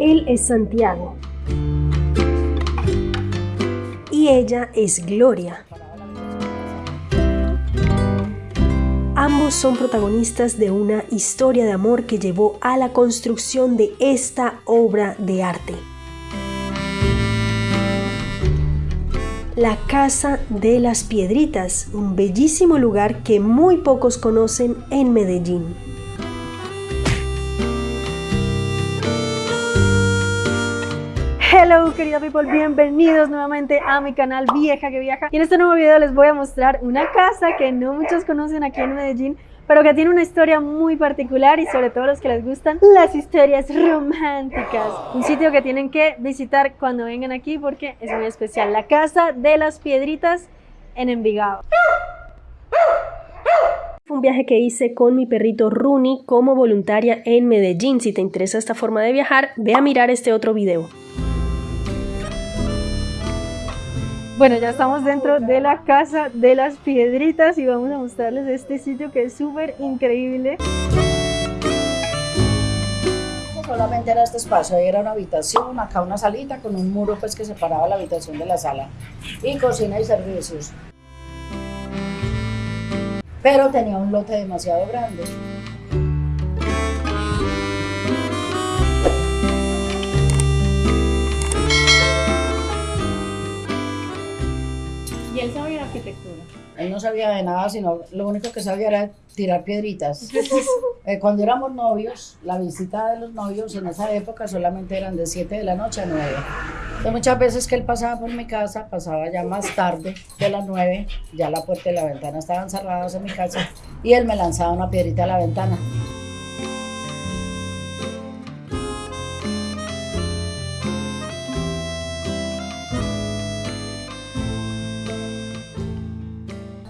Él es Santiago. Y ella es Gloria. Ambos son protagonistas de una historia de amor que llevó a la construcción de esta obra de arte. La Casa de las Piedritas, un bellísimo lugar que muy pocos conocen en Medellín. Hello querida people, bienvenidos nuevamente a mi canal Vieja que Viaja y en este nuevo video les voy a mostrar una casa que no muchos conocen aquí en Medellín pero que tiene una historia muy particular y sobre todo los que les gustan las historias románticas. Un sitio que tienen que visitar cuando vengan aquí porque es muy especial. La Casa de las Piedritas en Envigado. Un viaje que hice con mi perrito Rooney como voluntaria en Medellín. Si te interesa esta forma de viajar, ve a mirar este otro video. Bueno, ya estamos dentro de la Casa de las Piedritas y vamos a mostrarles este sitio que es súper increíble. Solamente era este espacio, era una habitación, acá una salita con un muro pues que separaba la habitación de la sala y cocina y servicios. Pero tenía un lote demasiado grande. No sabía de nada, sino lo único que sabía era tirar piedritas. Eh, cuando éramos novios, la visita de los novios en esa época solamente eran de 7 de la noche a 9. Entonces, muchas veces que él pasaba por mi casa, pasaba ya más tarde de las 9, ya la puerta y la ventana estaban cerradas en mi casa, y él me lanzaba una piedrita a la ventana.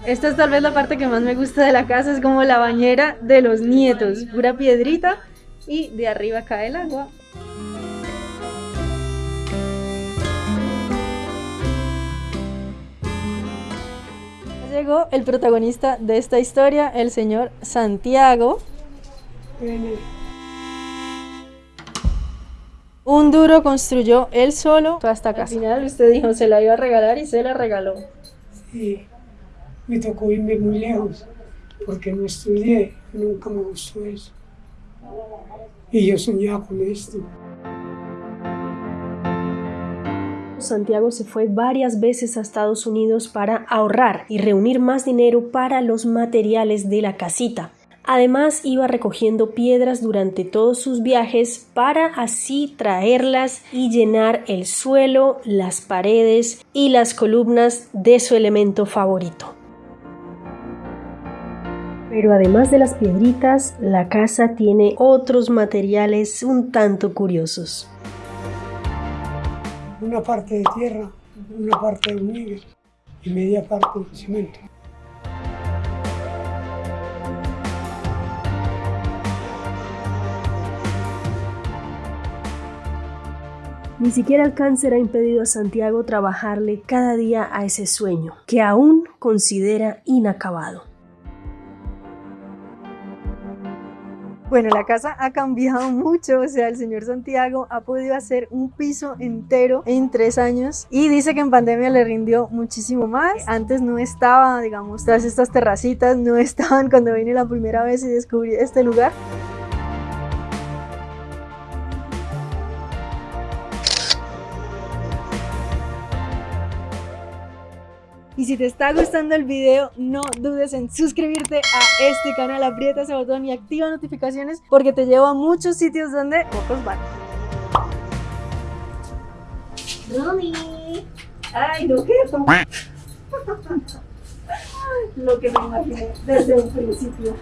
Esta es tal vez la parte que más me gusta de la casa, es como la bañera de los nietos, pura piedrita y de arriba cae el agua. Llegó el protagonista de esta historia, el señor Santiago. Un duro construyó él solo toda esta casa. Al final usted dijo se la iba a regalar y se la regaló. Sí me tocó irme muy lejos porque no estudié, nunca me gustó eso. Y yo soñaba con esto. Santiago se fue varias veces a Estados Unidos para ahorrar y reunir más dinero para los materiales de la casita. Además iba recogiendo piedras durante todos sus viajes para así traerlas y llenar el suelo, las paredes y las columnas de su elemento favorito. Pero además de las piedritas, la casa tiene otros materiales un tanto curiosos. Una parte de tierra, una parte de hormiga y media parte de cemento. Ni siquiera el cáncer ha impedido a Santiago trabajarle cada día a ese sueño, que aún considera inacabado. Bueno, la casa ha cambiado mucho, o sea, el señor Santiago ha podido hacer un piso entero en tres años y dice que en pandemia le rindió muchísimo más. Antes no estaba, digamos, todas estas terracitas no estaban cuando vine la primera vez y descubrí este lugar. Y si te está gustando el video, no dudes en suscribirte a este canal, aprieta ese botón y activa notificaciones porque te llevo a muchos sitios donde pocos van. Romy. Ay, no, ¿qué? Lo que me imaginé desde un principio.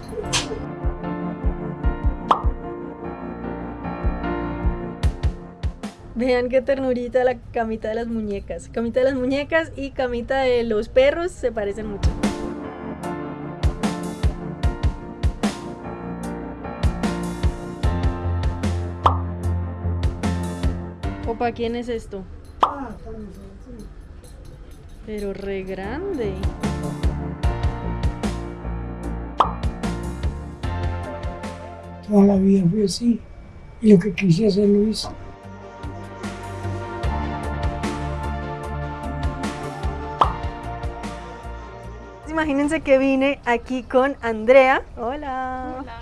Vean qué ternurita la camita de las muñecas. Camita de las muñecas y camita de los perros se parecen mucho. Opa, ¿quién es esto? Pero re grande. Toda la vida fue así. Y lo que quise hacer lo hice. Imagínense que vine aquí con Andrea. Hola. Hola.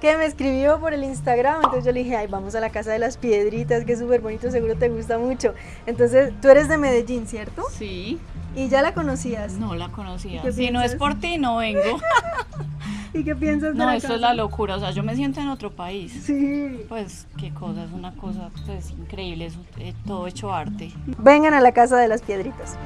Que me escribió por el Instagram, entonces yo le dije, ay, vamos a la Casa de las Piedritas, que es súper bonito, seguro te gusta mucho. Entonces, tú eres de Medellín, ¿cierto? Sí, Y ya la conocías. no la conocía. ¿Qué Si no es por ti, no vengo. ¿Y qué piensas de No, la esto casa? es la locura. O sea, yo me siento en otro país. Sí. Pues qué cosa, es una cosa pues increíble, es eh, todo hecho arte. Vengan a la Casa de las Piedritas.